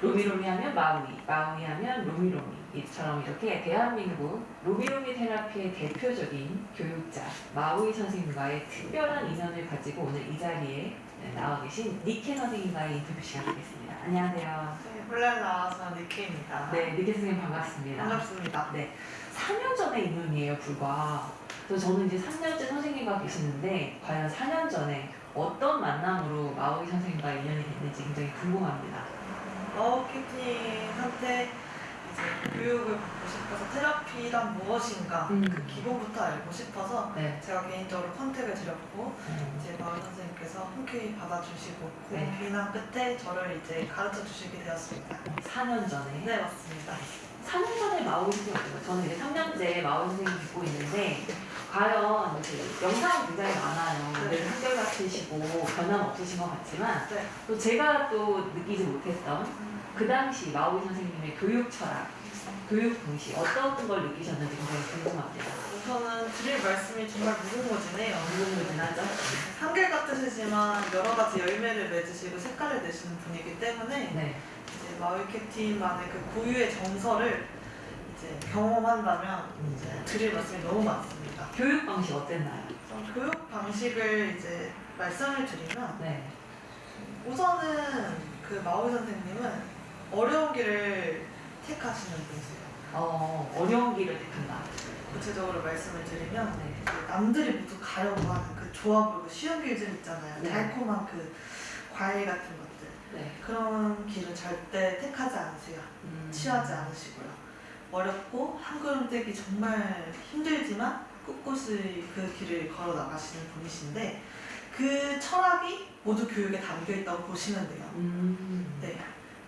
로미로미 하면 마우이, 마우이 하면 로미로미 이처럼 이렇게 대한민국 로미로미 테라피의 대표적인 교육자 마우이 선생님과의 특별한 인연을 가지고 오늘 이 자리에 나와 계신 니케 선생님과의 인터뷰 시작하겠습니다. 안녕하세요. 네, 홀랄 나와서 니케입니다. 네, 니케 선생님 반갑습니다. 반갑습니다. 네, 4년 전의 인연이에요, 불과. 그래서 저는 이제 3년째 선생님과 계시는데 과연 4년 전에 어떤 만남으로 마우이 선생님과 인연이 됐는지 굉장히 궁금합니다. 마우키팅한테 이제 교육을 받고 싶어서 테라피란 무엇인가 음. 그 기본부터 알고 싶어서 네. 제가 개인적으로 컨택을 드렸고 음, 이제 마을 선생님께서 흔쾌히 받아주시고 네. 고민 비난 끝에 저를 이제 가르쳐 주시게 되었습니다. 4년 전에. 네 맞습니다. 4년 전에 마우이 선생님, 저는 이제 3년째 마우이 선생님 듣고 있는데, 과연 그 영상은 굉장히 많아요. 네. 늘 한결같으시고 변함 없으신 것 같지만, 네. 또 제가 또 느끼지 못했던 그 당시 마우이 선생님의 교육 철학, 교육 방식, 어떤 걸 느끼셨는지 굉장히 궁금합니다. 우선은 드릴 말씀이 정말 무궁무진해요. 궁금하죠? 한결같으시지만 여러 가지 열매를 맺으시고 색깔을 내시는 분이기 때문에 네. 이제 마을 캡틴만의 그 고유의 정서를 이제 경험한다면 음. 이제 드릴 말씀이 너무 많습니다. 교육 방식 어땠나요? 교육 방식을 이제 말씀을 드리면 네. 우선은 그 마을 선생님은 어려운 길을 택하시는 분이세요. 어, 어려운 길을 택한다. 구체적으로 말씀을 드리면 네. 그 남들이 모두 가려고 하는 그 보이고 쉬운 길들 있잖아요. 네. 달콤한 그 과일 같은 것들. 네. 그런 길은 절대 택하지 않으세요. 음. 취하지 않으시고요. 어렵고 한 걸음 떼기 정말 힘들지만 꿋꿋이 그 길을 걸어 나가시는 분이신데 그 철학이 모두 교육에 담겨 있다고 보시면 돼요. 음. 네.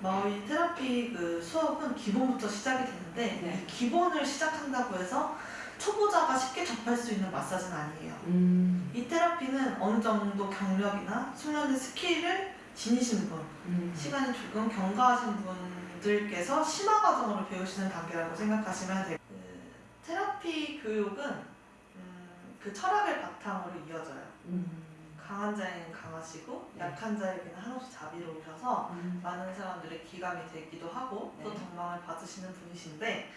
마오이 테라피 그 수업은 기본부터 시작이 되는데 네. 이 기본을 시작한다고 해서 초보자가 쉽게 접할 수 있는 마사지는 아니에요. 음. 이 테라피는 어느 정도 경력이나 숙련된 스킬을 지니신 분, 음. 시간이 조금 경과하신 분들께서 심화 과정으로 배우시는 단계라고 생각하시면 돼요. 그 테라피 교육은 음, 그 철학을 바탕으로 이어져요. 음. 강한 자에게는 강하시고 네. 약한 자에게는 한없이 자비로우셔서 음. 많은 사람들의 기감이 되기도 하고 또 네. 덕망을 받으시는 분이신데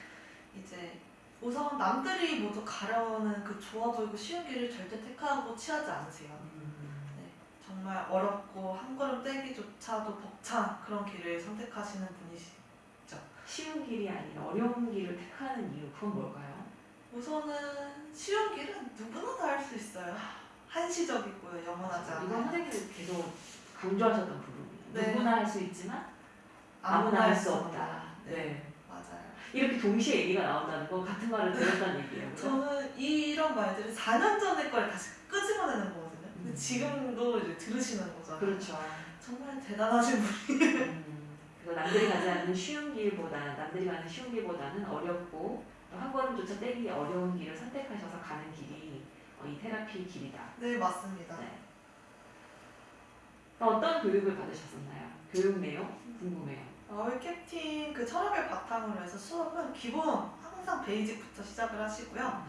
이제 우선 남들이 모두 가려는 그 좋아 보이고 쉬운 길을 절대 택하고 취하지 않으세요. 음. 네, 정말 어렵고 한 걸음 떼기조차도 벅찬 그런 길을 선택하시는 분이시. 쉬운 길이 아니라 어려운 길을 택하는 이유 그건 뭘까요? 우선은 쉬운 길은 누구나 다 할 수 있어요. 한시적이고요, 영원하지 이건 않아요. 선생님이 계속 강조하셨던 부분이에요. 네. 누구나 할 수 있지만 아무나 할 수 없다. 네. 맞아요. 이렇게 동시에 얘기가 나온다는 건 같은 말을 들었다는 얘기예요. 저는 이런 말들을 4년 전에 걸 다시 끄집어내는 거거든요. 근데 음. 지금도 이제 들으시는 거잖아요. 그렇죠. 정말 대단하신 분. 음, 그래서 남들이 가지 않는 쉬운 길보다 남들이 가는 쉬운 길보다는 어렵고 또한 걸음조차 떼기 어려운 길을 선택하셔서 가는 길이 어, 이 테라피 길이다. 네, 맞습니다. 네. 어떤 교육을 받으셨었나요? 교육 내용 궁금해요. 마을 캡틴 그 철학을 바탕으로 해서 수업은 기본 항상 베이직부터 시작을 하시고요.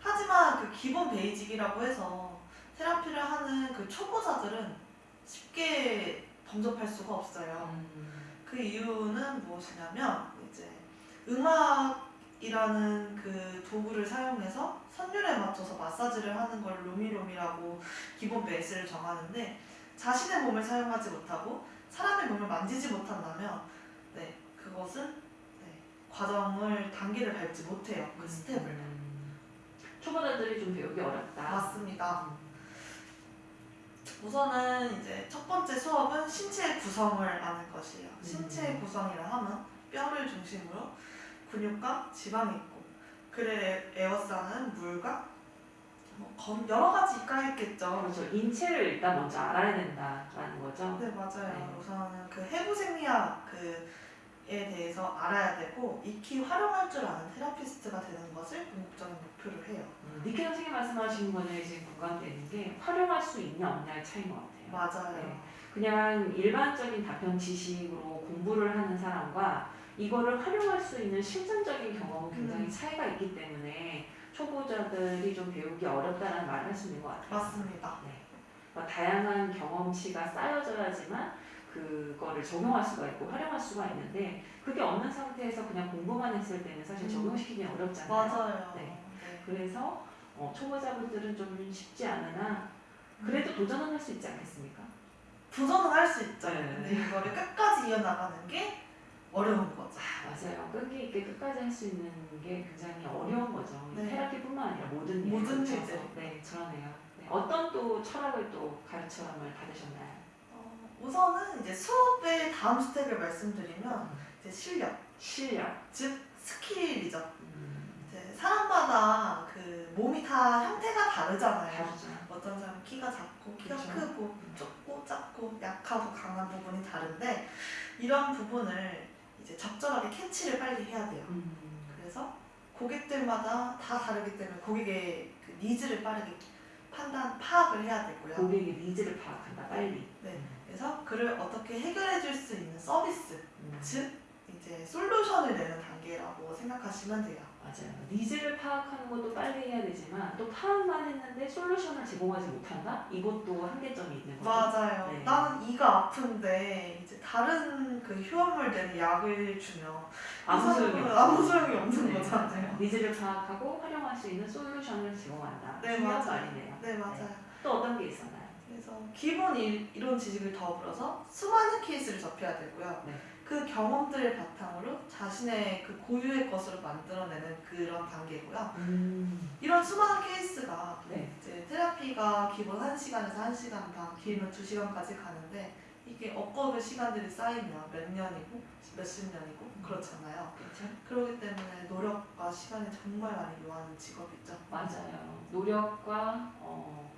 하지만 그 기본 베이직이라고 해서 테라피를 하는 그 초보자들은 쉽게 범접할 수가 없어요. 음, 그 이유는 무엇이냐면 이제 음악이라는 그 도 구를 사용해서 선율에 맞춰서 마사지를 하는 걸 로미로미라고 기본 베이스를 정하는데 자신의 몸을 사용하지 못하고 사람의 몸을 만지지 못한다면 네 그것은 네, 과정을 단계를 밟지 못해요 그 스텝을 음, 초보자들이 좀 배우기 어렵다. 맞습니다 음, 우선은 이제 첫 번째 수업은 신체의 구성을 아는 것이에요. 신체의 음. 구성이라 하면 뼈를 중심으로 근육과 지방이 있고 그래 에워싸는 물과 뭐 검- 여러 가지가 있겠죠. 그렇죠. 인체를 일단 먼저 알아야 된다라는 거죠. 네 맞아요. 네. 우선은 그 해부 생리학 그에 대해서 알아야 되고 익히 활용할 줄 아는 테라피스트가 되는 것을 궁극적인 목표로 해요. 음, 니케 선생님 말씀하신 거에 지금 공감되는 게 활용할 수 있냐 없냐의 차이인 것 같아요. 맞아요. 네. 그냥 일반적인 답변 지식으로 공부를 하는 사람과 이거를 활용할 수 있는 실전적인 경험은 굉장히 음. 차이가 있기 때문에 초보자들이 좀 배우기 어렵다는 말을 할 수 있는 것 같아요. 맞습니다. 네. 뭐 다양한 경험치가 쌓여져야지만 그거를 적용할 수가 있고 활용할 수가 있는데 그게 없는 상태에서 그냥 공부만 했을 때는 사실 음. 적용시키기 어렵잖아요. 맞아요. 네. 네. 그래서 어, 초보자분들은 좀 쉽지 않으나 그래도 도전은 할 수 있지 않겠습니까? 도전은 할 수 있죠. 네. 근데 이거를 끝까지 이어나가는 게 어려운 거죠. 아, 맞아요. 끈기 있게 끝까지 할 수 있는 게 굉장히 어려운 거죠. 이 네. 테라피뿐만 아니라 모든 일에 모든 걸쳐서. 일들. 네, 그러네요. 네. 어떤 또 철학을 또 가르침을 받으셨나요? 어, 우선은 이제 수업의 다음 스텝을 말씀드리면 이제 실력, 실력. 즉 스킬이죠. 음, 이제 사람마다 그 몸이 다 형태가 다르잖아요. 다르죠. 어떤 사람은 키가 작고 키가 그렇죠. 크고 좁고 작고 약하고 강한 부분이 다른데 이런 부분을 적절하게 캐치를 빨리 해야 돼요. 음, 그래서 고객들마다 다 다르기 때문에 고객의 그 니즈를 빠르게 판단 파악을 해야 되고요. 고객의 니즈를 파악한다. 빨리. 네. 그래서 그를 어떻게 해결해 줄 수 있는 서비스, 음, 즉 이제 솔루션을 내는 단계라고 생각하시면 돼요. 맞아요. 니즈를 파악하는 것도 빨리 해야 되지만 또 파악만 했는데 솔루션을 제공하지 못한다? 이것도 한계점이 있는 거죠. 맞아요. 네. 나는 이가 아픈데 이제 다른 그 효험을 내는 약을 주면 아무 이 소용이 없죠. 아무 소용이 없는 네, 거잖아요. 니즈를 파악하고 활용할 수 있는 솔루션을 제공한다. 네, 중요한 맞아요. 말이네요. 네 맞아요. 또 어떤 게 있었나요? 그래서 기본 일, 이론 지식을 더불어서 수많은 케이스를 접해야 되고요. 네. 그 경험들을 바탕으로 자신의 그 고유의 것으로 만들어내는 그런 단계고요. 음, 이런 수많은 케이스가 네. 이제 테라피가 기본 1시간에서 1시간 반, 길면 2시간까지 가는데 이게 억겁의 시간들이 쌓이면 몇 년이고 몇십 년이고 그렇잖아요. 그렇죠. 그렇기 때문에 노력과 시간이 정말 많이 요하는 직업이죠. 맞아요. 노력과 어,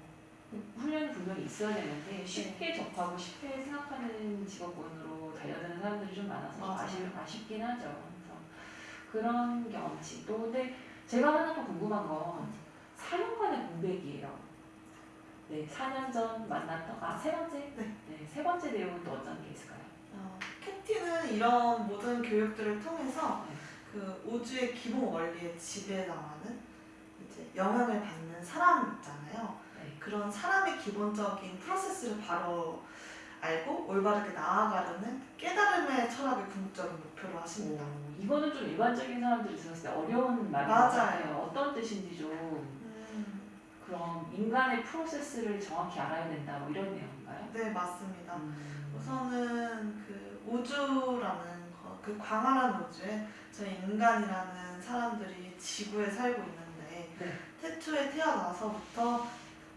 훈련이 분명히 있어야 되는데 쉽게 접하고 쉽게 생각하는 직업군으로 달려드는 사람들이 좀 많아서 좀. 아쉽, 아쉽긴 하죠. 그래서 그런 경험치. 또 근데 제가 하나 또 궁금한 건 4년간의 공백이에요. 네, 4년 전 만났던 아 세 번째 네. 네, 세 번째 내용은 또 어떤 게 있을까요? 어, 캡틴은 이런 모든 교육들을 통해서 네. 그 우주의 기본 원리에 지배당하는 이제 영향을 받는 사람 있잖아요. 네. 그런 사람의 기본적인 프로세스를 바로 알고 올바르게 나아가려는 깨달음의 철학을 궁극적인 목표로 하십니다. 오, 이거는 좀 일반적인 사람들이 들었을 때 어려운 말인 것 맞아요. 같아요. 어떤 뜻인지 좀 음, 그럼 인간의 프로세스를 정확히 알아야 된다 뭐 이런 내용인가요? 네 맞습니다. 음. 우선은 그 우주라는 거, 그 광활한 우주에 저희 인간이라는 사람들이 지구에 살고 있는데 네. 태초에 태어나서부터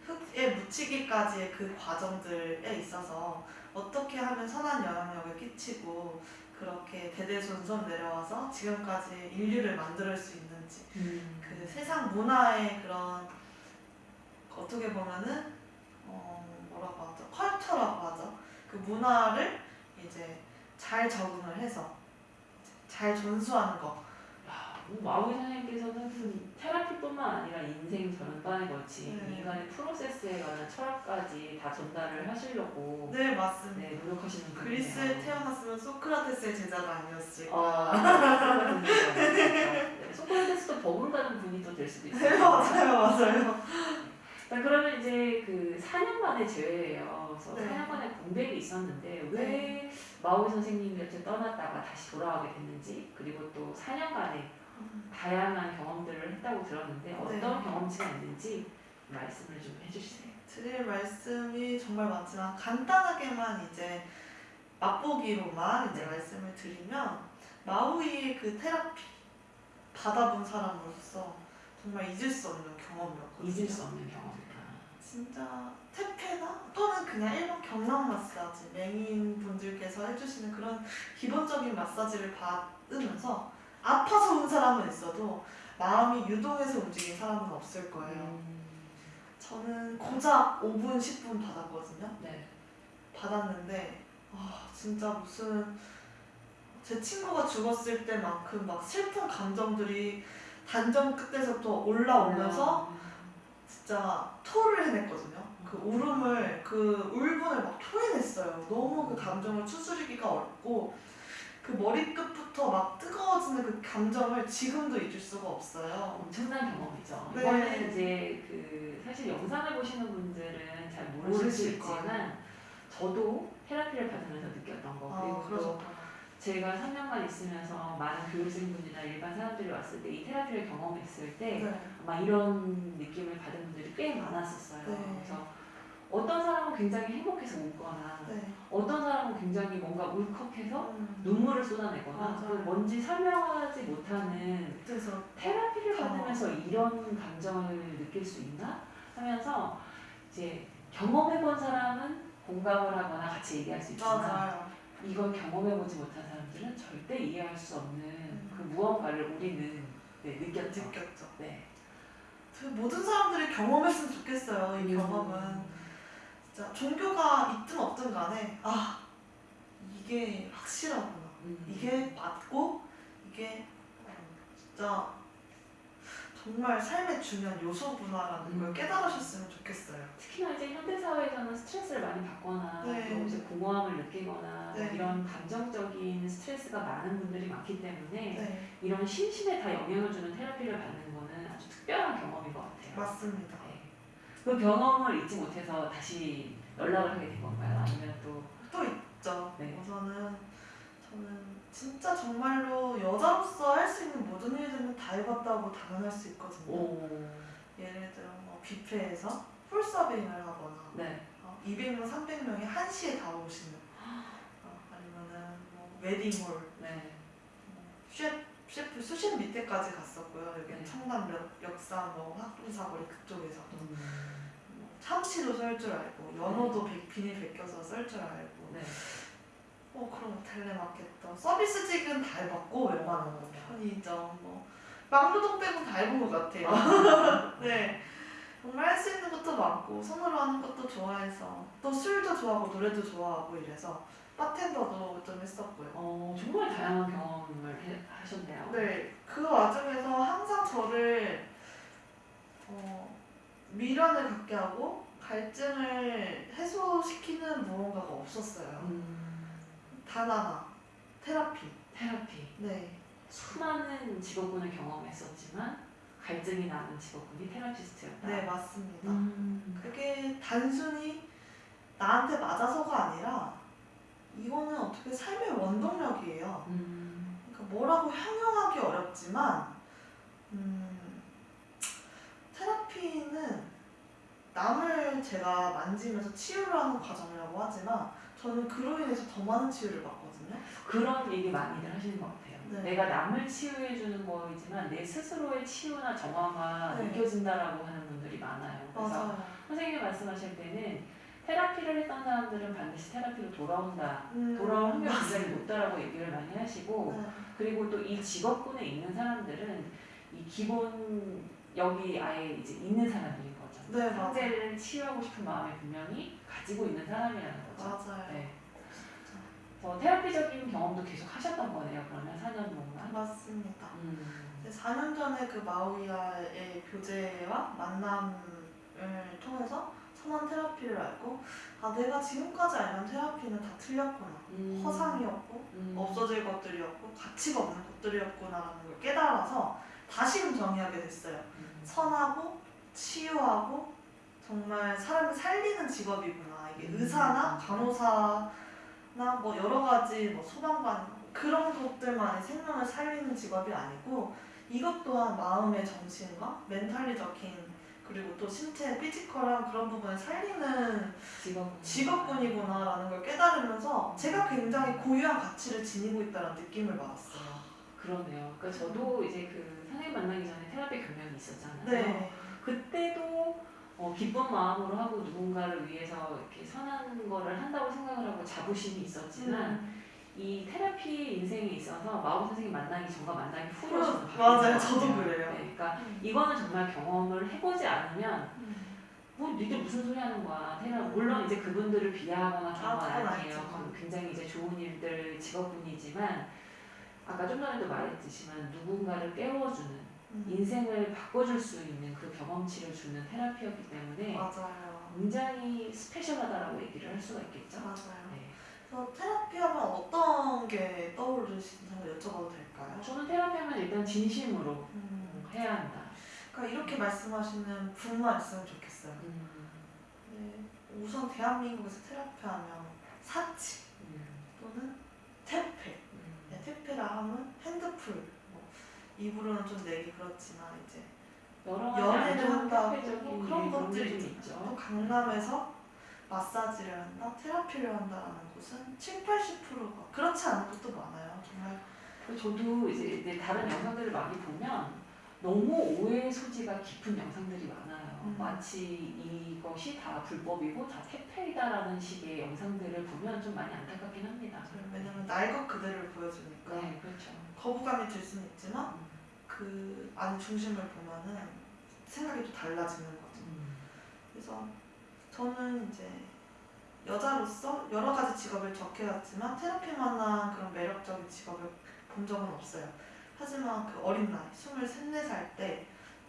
흙에 묻히기까지의 그 과정들에 있어서 어떻게 하면 선한 영향력을 끼치고 그렇게 대대손손 내려와서 지금까지 인류를 만들 수 있는지. 음. 그 세상 문화의 그런 어떻게 보면은 어 뭐라고 하죠? 컬처라고 하죠? 그 문화를 이제 잘 적응을 해서 잘 전수하는 거. 마우이 선생님께서는 뿐만 아니라 인생 전반에 걸친 네. 인간의 프로세스에 관한 철학까지 다 전달을 하시려고 네 맞습니다 네, 노력하시는 분이네요. 그리스에 태어났으면 소크라테스의 제자가 아니었을까 어, 네, 소크라테스도 버금가는 분이 또 될 수도 있어요. 네 맞아요 맞아요 자, 그러면 이제 그 4년 만에 제외예요. 그래서 네. 4년 만에 공백이 있었는데 왜 마오이 선생님 곁에 떠났다가 다시 돌아오게 됐는지 그리고 또 4년간의 다양한 경험들을 했다고 들었는데 어떤 네. 경험치가 있는지 말씀을 좀 해주세요. 드릴 말씀이 정말 많지만 간단하게만 이제 맛보기로만 이제 네. 말씀을 드리면 마우이의 그 테라피 받아본 사람으로서 정말 잊을 수 없는 경험이었거든요. 잊을 수 없는 경험이다. 진짜 테페나 또는 그냥 일반 경락 마사지 맹인 분들께서 해주시는 그런 기본적인 마사지를 받으면서 아파서 온 사람은 있어도 마음이 유동해서 움직인 사람은 없을 거예요. 음, 저는 고작 5분, 10분 받았거든요. 네. 받았는데 아 진짜 무슨 제 친구가 죽었을 때만큼 막 슬픈 감정들이 단전 끝에서부터 올라오면서 진짜 토를 해냈거든요. 그 울음을 그 울분을 막 토해냈어요. 너무 그 감정을 추스리기가 어렵고 그 머리끝부터 막 뜨거워지는 그 감정을 지금도 잊을 수가 없어요. 엄청난 경험이죠. 네. 이거는 이제 그 사실 영상을 보시는 분들은 잘 모르실 모르실지만 저도 테라피를 받으면서 느꼈던 거 아, 그리고 또. 제가 3년간 있으면서 많은 교육생분이나 일반 사람들이 왔을 때 이 테라피를 경험했을 때 네. 아마 이런 느낌을 받은 분들이 꽤 많았었어요. 네. 그래서 어떤 사람은 굉장히 행복해서 웃거나 네. 어떤 사람은 굉장히 뭔가 울컥해서 음. 눈물을 쏟아내거나. 그 뭔지 설명하지 못하는 그래서 테라피를. 받으면서 이런 감정을 느낄 수 있나 하면서 이제 경험해본 사람은 공감을 하거나 같이 얘기할 수 있지만 맞아요. 이걸 경험해보지 못한 사람들은 절대 이해할 수 없는 음. 그 무언가를 우리는 네, 느꼈죠. 느꼈죠. 네. 그 모든 사람들이 경험했으면 좋겠어요. 이 경험은 진짜 종교가 있든 없든 간에 아 이게 확실하구나. 음. 이게 맞고 이게 어, 진짜 정말 삶의 중요한 요소구나라는 걸 음. 깨달으셨으면 좋겠어요. 특히나 이제 현대 사회에서는 스트레스를 많이 받거나 네. 또 이제 공허함을 느끼거나 네. 이런 감정적인 스트레스가 많은 분들이 많기 때문에 네, 이런 심신에 다 영향을 주는 테라피를 받는 거는 아주 특별한 경험인 것 같아요. 맞습니다. 네. 그 경험을 잊지 못해서 다시 연락을 하게 된 건가요? 아니면 또 또 있죠. 네. 우선은 저는 진짜 정말로 여자로서 할 수 있는 모든 일들은 다 해봤다고 단언할 수 있거든요. 오. 예를 들어 뭐 뷔페에서 풀 서빙을 하거나 네. 어, 200명, 300명이 한시에 다 오시는 어, 아니면은 뭐 웨딩홀 네. 뭐 셰프, 셰프 수십 밑에까지 갔었고요. 여기 네. 청담 역, 역사 뭐 학동사거리 그쪽에서도 음. 뭐 참치도 썰 줄 알고 연어도 백- 비늘 벗겨서 썰 줄 알고 네. 어 그럼 텔레마케터 서비스직은 다 해봤고 웬만한 거 편의점 뭐 망고동 빼고 다 해본 것 같아요. 네. 정말 할 수 있는 것도 많고 손으로 하는 것도 좋아해서 또 술도 좋아하고 노래도 좋아하고 이래서 바텐더도 좀 했었고요. 어, 정말 다양한 경험을 해, 하셨네요. 네, 그 와중에서 항상 저를 어, 미련을 갖게 하고 갈증을 해소시키는 무언가가 없었어요. 음, 단 하나, 테라피. 테라피. 네, 수많은 직업군을 경험했었지만 갈증이 나는 직업군이 테라피스트였다. 네 맞습니다. 음, 그게 단순히 나한테 맞아서가 아니라 이거는 어떻게 삶의 원동력이에요. 음, 그러니까 뭐라고 형용하기 어렵지만 음, 테라피는 남을 제가 만지면서 치유를 하는 과정이라고 하지만 저는 그로 인해서 더 많은 치유를 받거든요. 그런 얘기 많이들 하시는 것 같아요. 네. 내가 남을 치유해주는 거이지만 내 스스로의 치유나 정화가 네. 느껴진다라고 하는 분들이 많아요. 그래서 맞아요. 선생님이 말씀하실 때는 테라피를 했던 사람들은 반드시 테라피로 돌아온다. 음, 돌아올 확률이 굉장히 높다라고 얘기를 많이 하시고 네. 그리고 또 이 직업군에 있는 사람들은 이 기본 여기 아예 이제 있는 사람들인 거죠. 네. 상대를 치유하고 싶은 마음이 분명히 가지고 있는 사람이라는 거죠. 맞아요. 네. 그래서 테라피적인 경험도 계속 하셨던 거네요. 그러면 4년 동안. 맞습니다. 음. 이제 4년 전에 그 마우이아의 교제와 만남을 통해서 선한 테라피를 알고 아 내가 지금까지 알던 테라피는 다 틀렸구나 음. 허상이었고 음. 없어질 것들이었고 가치가 없는 것들이었구나라는 걸 깨달아서 다시금 정의하게 됐어요 음. 선하고 치유하고 정말 사람을 살리는 직업이구나 이게 음. 의사나 간호사나 뭐 여러 가지 뭐 소방관 그런 것들만이 생명을 살리는 직업이 아니고 이것 또한 마음의 정신과 멘탈리적인 그리고 또 신체 피지컬한 그런 부분을 살리는 직업군. 직업군이구나라는 걸 깨달으면서 제가 굉장히 고유한 가치를 지니고 있다는 느낌을 받았어요. 그러네요. 그러니까 저도 이제 그 선생님 만나기 전에 테라피 경력이 있었잖아요. 네, 그때도 어, 기쁜 마음으로 하고 누군가를 위해서 이렇게 선한 거를 한다고 생각을 하고 자부심이 있었지만 음, 이 테라피 인생에 있어서 마법 선생님 만나기 전과 만나기 후로 바뀐 맞아요. 것 저도. 그래요. 네, 그러니까 음. 이거는 정말 경험을 해보지 않으면 뭐 니들 무슨 소리 하는 거야. 테라 물론 이제 그분들을 비하하거나 그런 아, 건 아 니에요. 아니죠. 그건 굉장히 이제 좋은 일들 직업군이지만 아까 좀 전에도 말했지만 누군가를 깨워주는 음, 인생을 바꿔줄 수 있는 그 경험치를 주는 테라피였기 때문에 맞아요. 굉장히 스페셜하다라고 얘기를 할 수가 있겠죠. 맞아요. 네. 그래서 테라피 하면 어떤 게 떠오르시는지 여쭤봐도 될까요? 저는 테라피 하면 일단 진심으로 음, 해야 한다. 그러니까 이렇게 말씀하시는 분만 있으면 좋겠어요. 음, 네, 우선 대한민국에서 테라피 하면 사치 음. 또는 퇴폐. 음. 네, 퇴폐라 하면 핸드풀. 뭐 입으로는 좀 내기 그렇지만 이제 연애를 한다고 그런 것들이 좀또 있죠. 강남에서 마사지를 한다, 테라피를 한다라는 곳은 7, 80%가 그렇지 않은 곳도 많아요. 정말 그리고 저도 이제 다른 영상들을 많이 보면 너무 오해의 소지가 깊은 영상들이 많아요. 음. 마치 이것이 다 불법이고 다 퇴폐이다라는 식의 영상들을 보면 좀 많이 안타깝긴 합니다. 왜냐면 날것 그대로를 보여주니까 네, 그렇죠. 거부감이 들 수는 있지만 음. 그 안에 중심을 보면은 생각이 또 달라지는 거죠. 음. 그래서 저는 이제 여자로서 여러 가지 직업을 접해왔지만 테라피만한 그런 매력적인 직업을 본 적은 없어요. 하지만 그 어린 나이, 23, 4살 때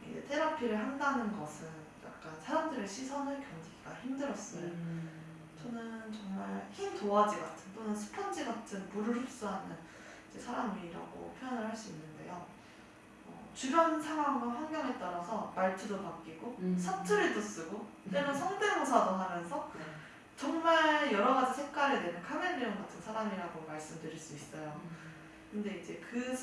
이제 테라피를 한다는 것은 약간 사람들의 시선을 견디기가 힘들었어요. 음. 저는 정말 흰 도화지 같은 또는 스펀지 같은 물을 흡수하는 이제 사람이라고 표현을 할 수. 어, 주변 상황과 환경에 따라서 말투도 바뀌고 음. 사투리도 쓰고 때론 성대모사도 하면서 네. 정말 여러 가지 색깔을 내는 카멜레온 같은 사람이라고 말씀드릴 수 있어요. 음. 근데 이제 그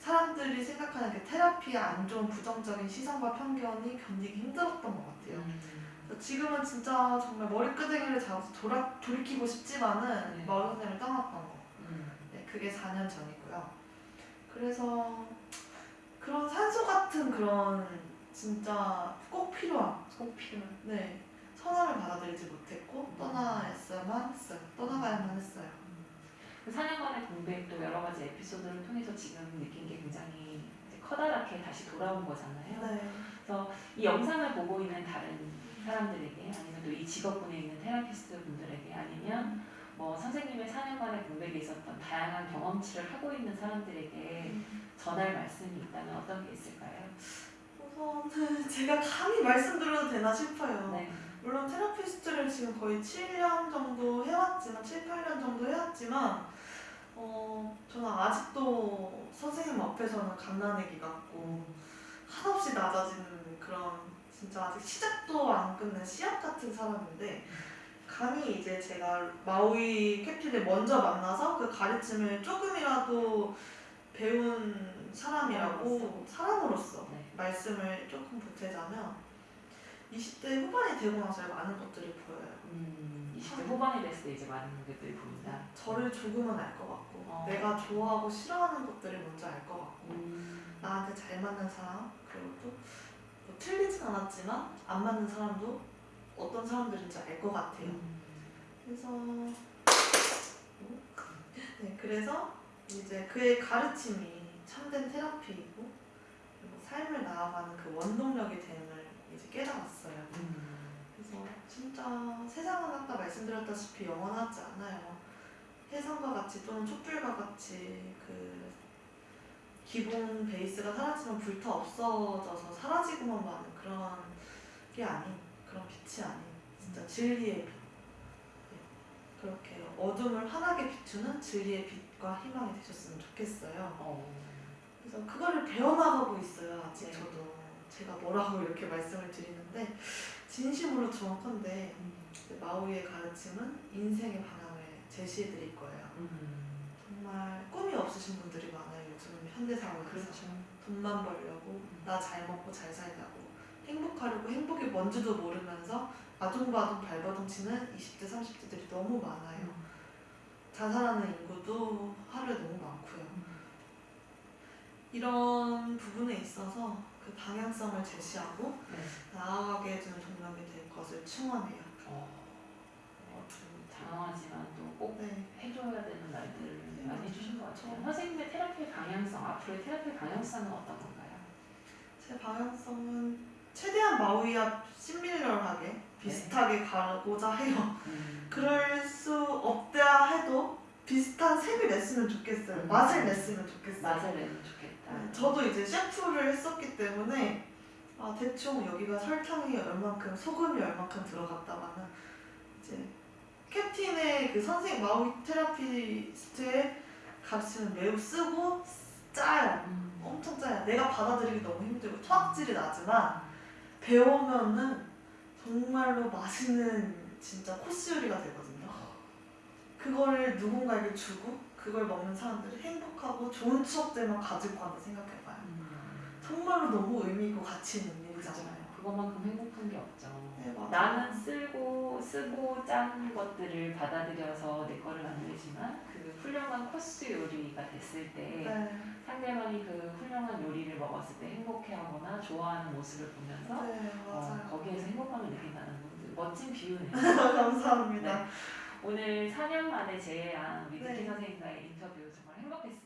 사람들이 생각하는 그 테라피의 안 좋은 부정적인 시선과 편견이 견디기 힘들었던 것 같아요. 음. 지금은 진짜 정말 머리끄댕이를 잡아서 돌아, 돌이키고 싶지만은 네. 마을 선생님을 떠났던 거. 음. 네, 그게 4년 전이고요. 그래서 그런 산소 같은 그런 진짜 꼭 필요한 꼭 필요한. 네 선함을 받아들이지 못했고 떠나야만 했어요. 떠나가야만 했어요. 그 4년간의 공백도 여러 가지 에피소드를 통해서 지금 느낀 게 굉장히 커다랗게 다시 돌아온 거잖아요. 네. 이 영상을 보고 있는 다른 사람들에게 아니면 또 이 직업군에 있는 테라피스트 분들에게 아니면 뭐 선생님의 4년간의 공백에 있었던 다양한 경험치를 하고 있는 사람들에게 전할 말씀이 있다면 어떤 게 있을까요? 우선은 제가 감히 말씀드려도 되나 싶어요. 네. 물론 테라피스트를 지금 거의 7년 정도 해왔지만 7, 8년 정도 해왔지만 어 저는 아직도 선생님 앞에서는 갓난애기 같고 한없이 낮아지는 그런 진짜 아직 시작도 안 끝낸 씨앗 같은 사람인데 감히 이제 제가 마우이 캡틴을 먼저 만나서 그 가르침을 조금이라도 배운 사람이라고 사람으로서 네. 말씀을 조금 보태자면 20대 후반이 되고 나서 많은 것들이 보여요. 음, 20대 후반이 됐을 때 이제 많은 것들이 보인다. 저를 조금은 알 것 같고 어. 내가 좋아하고 싫어하는 것들을 먼저 알 것 같고 음. 나한테 잘 맞는 사람 그리고 또 뭐 틀리진 않았지만 안 맞는 사람도 어떤 사람들인지 알 것 같아요. 음. 그래서 네 그래서 이제 그의 가르침이 참된 테라피이고 삶을 나아가는 그 원동력이 됨을 이제 깨달았어요. 음. 그래서 진짜 세상은 아까 말씀드렸다시피 영원하지 않아요. 해성과 같이 또는 촛불과 같이 그 기본 베이스가 사라지면 불타 없어져서 사라지고만 마는 그런 게 아닌 그런 빛이 아닌 진짜 진리의 빛. 네. 그렇게 어둠을 환하게 비추는 진리의 빛 과 희망이 되셨으면 좋겠어요. 어. 그래서 그거를 배워나가고 있어요. 아직 네. 저도 제가 뭐라고 이렇게 말씀을 드리는데 진심으로 정확한데 음. 이제 마오이의 가르침은 인생의 방향을 제시해 드릴 거예요. 음. 정말 꿈이 없으신 분들이 많아요. 요즘 현대 사회에서 그렇죠. 돈만 벌려고 나잘 먹고 잘 살려고 행복하려고 행복이 뭔지도 모르면서 아둥바둥 발버둥 치는 20대 30대들이 너무 많아요. 자살하는 인구도 하루에 너무 많고요. 이런 부분에 있어서 그 방향성을 제시하고 네. 나아가게 해주는 동력이 될 것을 충원해요. 어, 어, 좀 당황하지만 또꼭 네. 해줘야 되는 말들을 많이 해주신 것 같아요. 선생님의 테라피 방향성, 앞으로의 테라피 방향성은 어떤 건가요? 제 방향성은 최대한 마우이와 시밀러하게 비슷하게 가고자 해요. 음. 그럴 수 없다 해도 비슷한 색을 냈으면 좋겠어요. 음. 맛을 냈으면 좋겠어요. 맛을 내면 좋겠다. 네, 저도 이제 셰프를 했었기 때문에 아, 대충 여기가 설탕이 얼만큼, 소금이 얼만큼 들어갔다가는 이제 캡틴의 그 선생님 마우이 테라피스트의 가르침은 매우 쓰고 짜요. 음. 엄청 짜요. 내가 받아들이기 너무 힘들고 토악질이 나지만 배우면은 정말로 맛있는 진짜 코스 요리가 되거든요. 그거를 누군가에게 주고 그걸 먹는 사람들이 행복하고 좋은 추억들만 가지고 간다 생각해봐요. 음, 정말로 너무 의미 있고 가치 있는. 일이잖아요. 그것만큼 행복한 게 없죠. 네. 나는 쓰고 쓰고 짠 것들을 받아들여서 내 거를 만들지만 그 훌륭한 코스 요리가 됐을 때 네, 상대방이 그 훌륭한 요리를 먹었을 때 행복해하거나 좋아하는 모습을 보면서 네 어. 거기에서 행복감을 느낀다는 것들 멋진 비유네요. 감사합니다. 네. 오늘 4년 만에 재해한 우리 네. 선생님과의 인터뷰 정말 행복했습니다. 아,